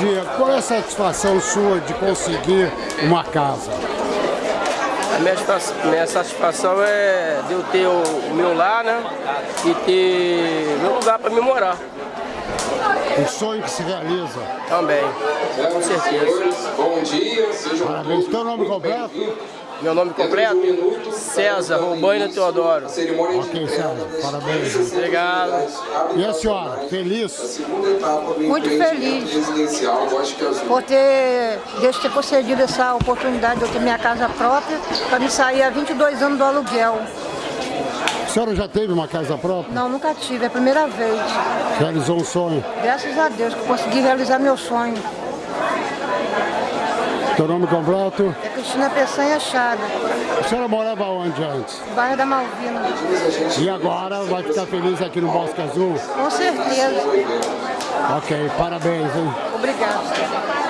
dia. Qual é a satisfação sua de conseguir uma casa? A minha, minha satisfação é de eu ter o, o meu lar, né? E ter meu lugar para me morar. Um sonho que se realiza. Também, com certeza. Bom dia, seja Parabéns. Teu nome completo? Meu nome completo? César Robaina Teodoro. Ok, César. Parabéns. Obrigado. E a senhora, feliz? Muito feliz por ter Deus ter concedido essa oportunidade de eu ter minha casa própria para me sair há 22 anos do aluguel. A senhora já teve uma casa própria? Não, nunca tive, é a primeira vez. Realizou um sonho? Graças a Deus que eu consegui realizar meu sonho. Teu nome completo? É Cristina Peçanha Chada, A senhora morava onde antes? bairro da Malvina. E agora vai ficar feliz aqui no Bosque Azul? Com certeza. Ok, parabéns, hein? Obrigada.